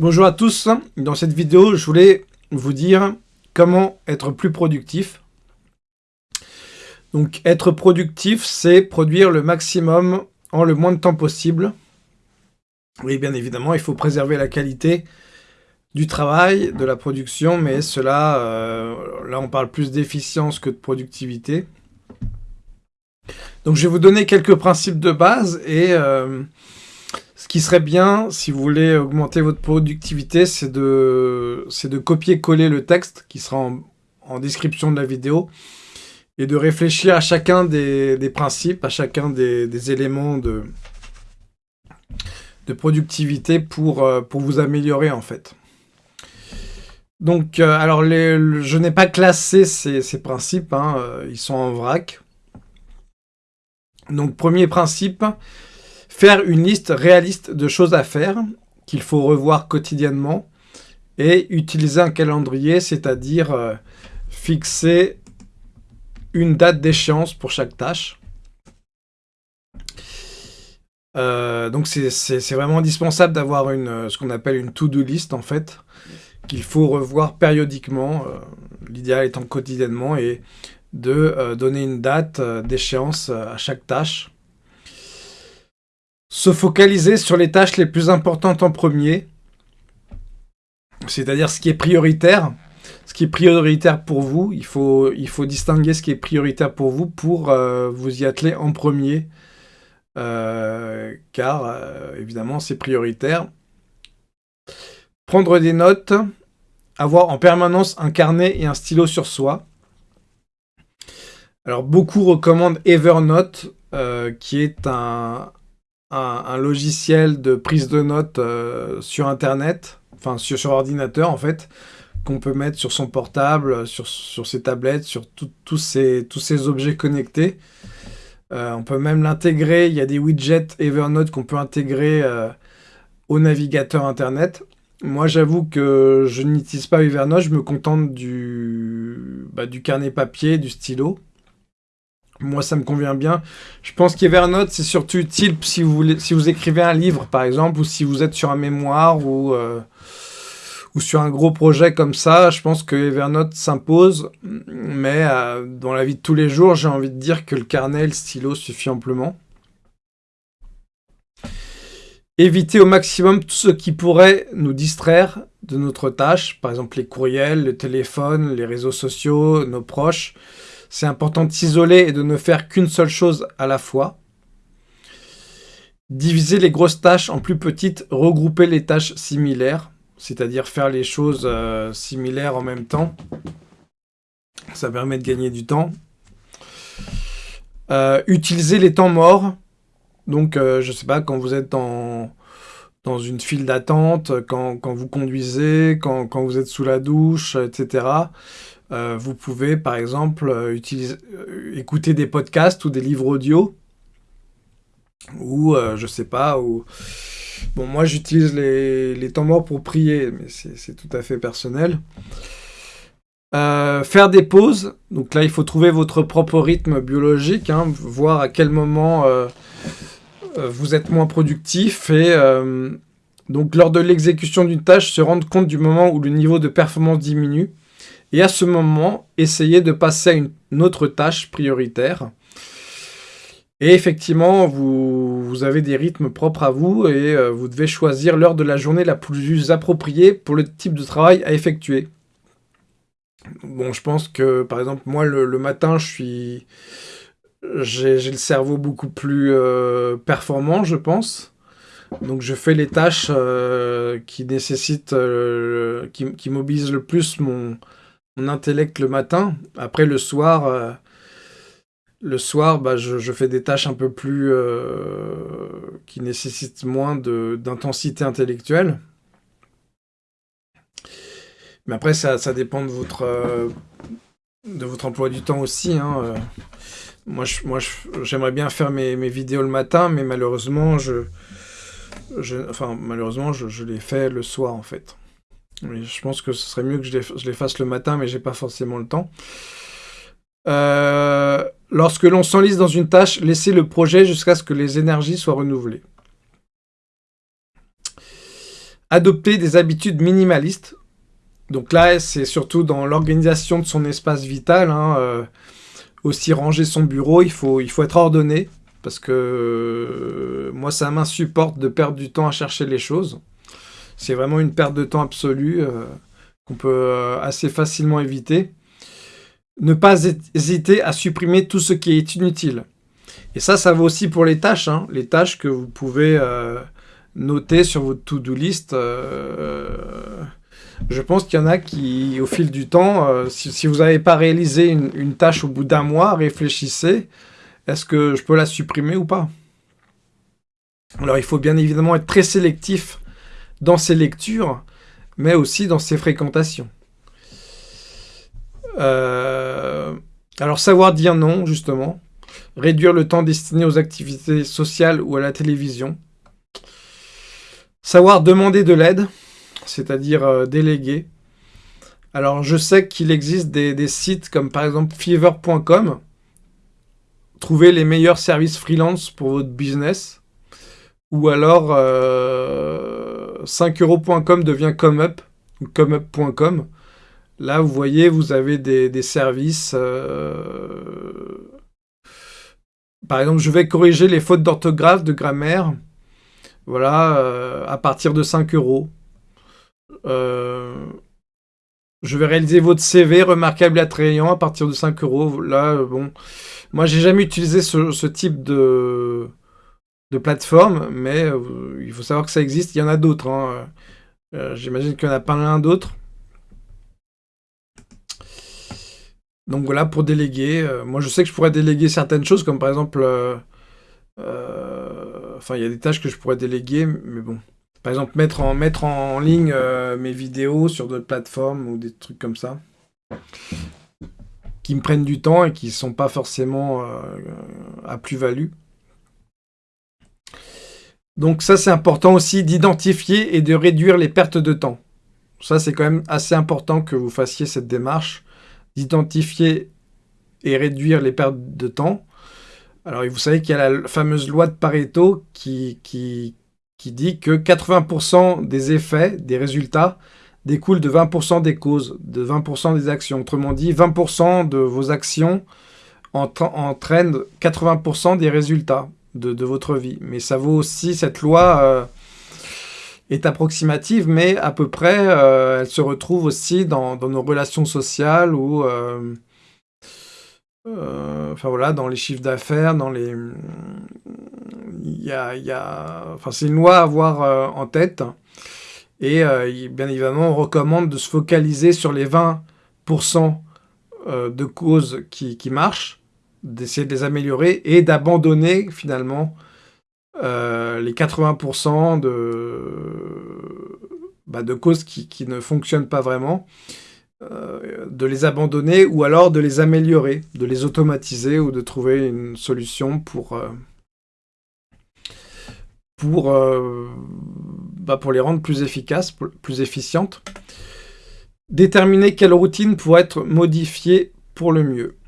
Bonjour à tous, dans cette vidéo je voulais vous dire comment être plus productif. Donc être productif c'est produire le maximum en le moins de temps possible. Oui bien évidemment il faut préserver la qualité du travail, de la production, mais cela, euh, là on parle plus d'efficience que de productivité. Donc je vais vous donner quelques principes de base et euh, ce qui serait bien, si vous voulez augmenter votre productivité, c'est de, copier-coller le texte qui sera en, description de la vidéo et de réfléchir à chacun des, principes, à chacun des, éléments de, productivité pour, euh, pour vous améliorer en fait. Donc, euh, alors, je n'ai pas classé ces, principes, hein, ils sont en vrac. Donc, premier principe, faire une liste réaliste de choses à faire qu'il faut revoir quotidiennement et utiliser un calendrier, c'est-à-dire euh, fixer une date d'échéance pour chaque tâche. Euh, donc c'est vraiment indispensable d'avoir ce qu'on appelle une to-do list en fait, qu'il faut revoir périodiquement, l'idéal étant quotidiennement, et de euh, donner une date euh, d'échéance euh, à chaque tâche. Se focaliser sur les tâches les plus importantes en premier, c'est-à-dire ce qui est prioritaire. Ce qui est prioritaire pour vous, il faut, distinguer ce qui est prioritaire pour vous pour vous y atteler en premier. car, évidemment, c'est prioritaire. Prendre des notes, avoir en permanence un carnet et un stylo sur soi. Alors, beaucoup recommandent Evernote, euh, qui est un, logiciel de prise de notes euh, sur Internet, enfin sur, ordinateur en fait, qu'on peut mettre sur son portable, sur, ses tablettes, sur tous ces objets connectés. Euh, on peut même l'intégrer, il y a des widgets Evernote qu'on peut intégrer au navigateur Internet. Moi, j'avoue que je n'utilise pas Evernote, je me contente du, bah, du carnet papier, du stylo. Moi, ça me convient bien. Je pense qu'Evernote, c'est surtout utile si vous, écrivez un livre, par exemple, ou si vous êtes sur un mémoire ou, euh, sur un gros projet comme ça. Je pense que Evernote s'impose. Mais euh, dans la vie de tous les jours, j'ai envie de dire que le carnet le stylo suffit amplement. Éviter au maximum tout ce qui pourrait nous distraire de notre tâche. Par exemple, les courriels, le téléphone, les réseaux sociaux, nos proches. C'est important de s'isoler et de ne faire qu'une seule chose à la fois. Diviser les grosses tâches en plus petites, regrouper les tâches similaires, c'est-à-dire faire les choses euh, similaires en même temps. Ça permet de gagner du temps. Euh, utiliser les temps morts. Donc, euh, je sais pas, quand vous êtes dans, dans une file d'attente, quand, vous conduisez, quand, quand, vous êtes sous la douche, etc. Euh, vous pouvez, par exemple, euh, euh, écouter des podcasts ou des livres audio. Ou, je sais pas, ou... Bon, moi, j'utilise les, temps morts pour prier, mais c'est tout à fait personnel. faire des pauses. Donc là, il faut trouver votre propre rythme biologique, hein, voir à quel moment vous êtes moins productif et... donc, lors de l'exécution d'une tâche, se rendre compte du moment où le niveau de performance diminue et à ce moment, essayez de passer à une autre tâche prioritaire. Et effectivement, vous, avez des rythmes propres à vous et euh, vous devez choisir l'heure de la journée la plus appropriée pour le type de travail à effectuer. Bon, je pense que, par exemple, moi, le, matin, je suis... J'ai le cerveau beaucoup plus euh, performant, je pense. Donc je fais les tâches euh, qui nécessitent, qui, qui mobilisent le plus mon, intellect le matin. Après, le soir, euh, le soir bah, je, fais des tâches un peu plus... Euh, qui nécessitent moins d'intensité intellectuelle. Mais après, ça, ça dépend de votre, euh, de votre emploi du temps aussi. Hein, moi, j'aimerais bien faire mes, mes, vidéos le matin, mais malheureusement, je, enfin, malheureusement, je, les fais le soir, en fait je pense que ce serait mieux que je les, fasse le matin, mais j'ai pas forcément le temps. Euh, lorsque l'on s'enlise dans une tâche, laissez le projet jusqu'à ce que les énergies soient renouvelées. Adopter des habitudes minimalistes. Donc là, c'est surtout dans l'organisation de son espace vital. Hein, euh, aussi ranger son bureau, il faut être ordonné. Parce que euh, moi, ça m'insupporte de perdre du temps à chercher les choses. C'est vraiment une perte de temps absolue euh, qu'on peut assez facilement éviter. Ne pas hésiter à supprimer tout ce qui est inutile. Et ça, ça vaut aussi pour les tâches. Hein. Les tâches que vous pouvez euh, noter sur votre to-do list. Euh, je pense qu'il y en a qui, au fil du temps, euh, si, vous n'avez pas réalisé une, tâche au bout d'un mois, réfléchissez. Est-ce que je peux la supprimer ou pas? Alors, il faut bien évidemment être très sélectif dans ses lectures, mais aussi dans ses fréquentations. alors, savoir dire non, justement réduire le temps destiné aux activités sociales ou à la télévision, savoir demander de l'aide, c'est-à-dire euh, déléguer. Alors je sais qu'il existe des, sites comme par exemple fever.com, trouver les meilleurs services freelance pour votre business, ou alors 5euros.com euh, devient ComeUp, ou comeup.com. Là, vous voyez, vous avez des, services euh, par exemple, je vais corriger les fautes d'orthographe, de grammaire, voilà, euh, à partir de 5 euros. Euh, je vais réaliser votre CV remarquable et attrayant à partir de 5 euros. Là, euh, bon, moi, j'ai jamais utilisé ce, type de, plateforme, mais il faut savoir que ça existe. Il y en a d'autres. Hein. J'imagine qu'il y en a pas l'un d'autres. Donc voilà, pour déléguer, euh, moi je sais que je pourrais déléguer certaines choses, comme par exemple, euh, euh, enfin il y a des tâches que je pourrais déléguer, mais bon. Par exemple, mettre en, mettre en ligne mes vidéos sur d'autres plateformes ou des trucs comme ça, qui me prennent du temps et qui ne sont pas forcément à plus-value. Donc ça c'est important aussi d'identifier et de réduire les pertes de temps. Ça c'est quand même assez important que vous fassiez cette démarche d'identifier et réduire les pertes de temps. Alors, vous savez qu'il y a la fameuse loi de Pareto qui, qui, qui dit que 80% des effets, des résultats, découlent de 20% des causes, de 20% des actions. Autrement dit, 20% de vos actions entraînent 80% des résultats de, votre vie. Mais ça vaut aussi, cette loi euh, est approximative, mais à peu près, euh, elle se retrouve aussi dans, nos relations sociales ou, euh, enfin voilà, dans les chiffres d'affaires, dans les, y y a... enfin c'est une loi à avoir en tête. Et bien évidemment, on recommande de se focaliser sur les 20% de causes qui, qui marchent, d'essayer de les améliorer et d'abandonner finalement euh, les 80% de, bah, de causes qui, ne fonctionnent pas vraiment, euh, de les abandonner ou alors de les améliorer, de les automatiser ou de trouver une solution pour, euh, pour, bah, pour les rendre plus efficaces, plus efficientes. Déterminer quelle routine pourrait être modifiée pour le mieux.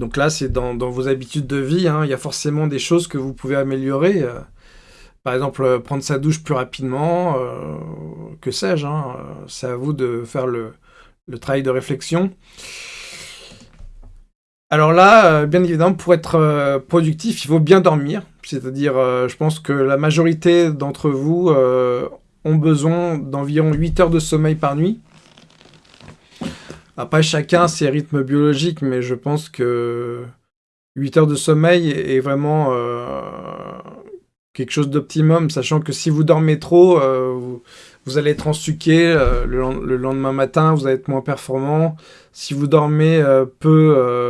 Donc là, c'est dans, vos habitudes de vie. Hein. il y a forcément des choses que vous pouvez améliorer. Euh. par exemple, euh, prendre sa douche plus rapidement, euh, que sais-je. Hein. c'est à vous de faire le, travail de réflexion. Alors là, bien évidemment, pour être productif, il faut bien dormir. C'est-à-dire, je pense que la majorité d'entre vous ont besoin d'environ 8 heures de sommeil par nuit. Après, chacun ses rythmes biologiques, mais je pense que 8 heures de sommeil est vraiment euh, quelque chose d'optimum, sachant que si vous dormez trop, euh, vous, allez être en euh, le, lendemain matin, vous allez être moins performant. Si vous dormez peu,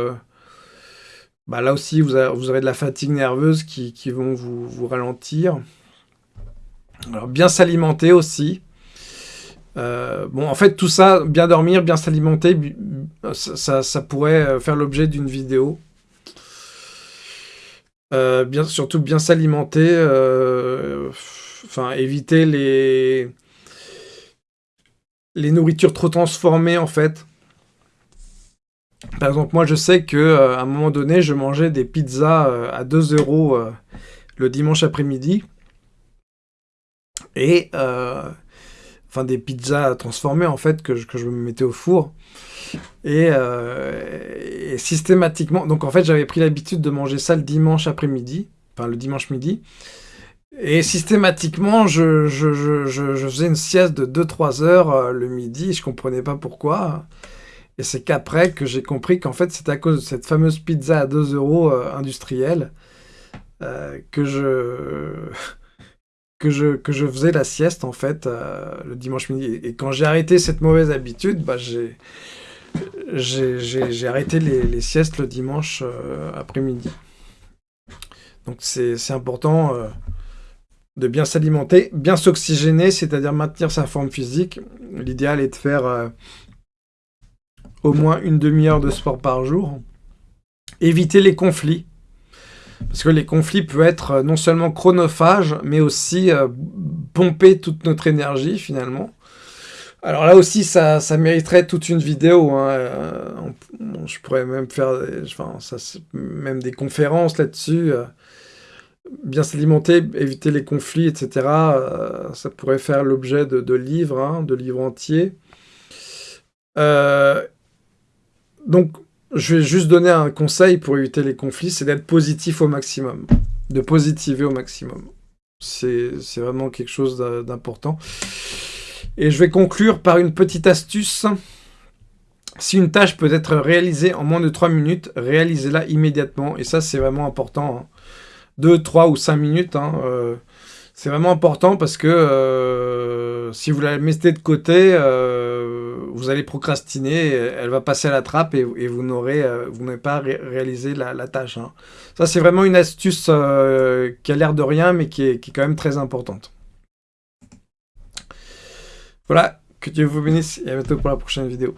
bah là aussi, vous, aurez de la fatigue nerveuse qui, vont vous, vous ralentir. Alors, bien s'alimenter aussi. Euh, bon, en fait, tout ça, bien dormir, bien s'alimenter, ça, pourrait euh, faire l'objet d'une vidéo. Euh, bien, surtout bien s'alimenter, enfin éviter les les nourritures trop transformées en fait. Par exemple, moi je sais que à un moment donné, je mangeais des pizzas à 2 euros le dimanche après-midi. Et... enfin, des pizzas transformées, en fait, que je, que je me mettais au four. Et, systématiquement... Donc, en fait, j'avais pris l'habitude de manger ça le dimanche après-midi. Enfin, le dimanche midi. Et systématiquement, je, faisais une sieste de 2-3 heures euh, le midi, je comprenais pas pourquoi. Et c'est qu'après que j'ai compris qu'en fait, c'est à cause de cette fameuse pizza à 2 euros euh, industrielle euh, que, je, que, je, que je faisais la sieste, en fait, le dimanche midi. Et quand j'ai arrêté cette mauvaise habitude, bah, j'ai arrêté les, les, siestes le dimanche après-midi. Donc c'est important de bien s'alimenter, bien s'oxygéner, c'est-à-dire maintenir sa forme physique. L'idéal est de faire euh, au moins une demi-heure de sport par jour. Éviter les conflits. Parce que les conflits peuvent être euh, non seulement chronophages, mais aussi euh, pomper toute notre énergie finalement. Alors là aussi, ça, mériterait toute une vidéo. Hein. je pourrais même faire ça, même des conférences là-dessus bien s'alimenter, éviter les conflits, etc. Euh, ça pourrait faire l'objet de, livres, hein, de livres entiers. Donc, je vais juste donner un conseil pour éviter les conflits, c'est d'être positif au maximum, de positiver au maximum. C'est vraiment quelque chose d'important. Et je vais conclure par une petite astuce. Si une tâche peut être réalisée en moins de 3 minutes, réalisez-la immédiatement. Et ça, c'est vraiment important. Hein. 2, 3 ou 5 minutes. Hein, euh, c'est vraiment important parce que euh, si vous la mettez de côté, euh, vous allez procrastiner, elle va passer à la trappe et, vous n'aurez pas réalisé la, tâche. Hein. Ça, c'est vraiment une astuce qui a l'air de rien, mais qui est, qui est quand même très importante. Voilà, que Dieu vous bénisse et à bientôt pour la prochaine vidéo.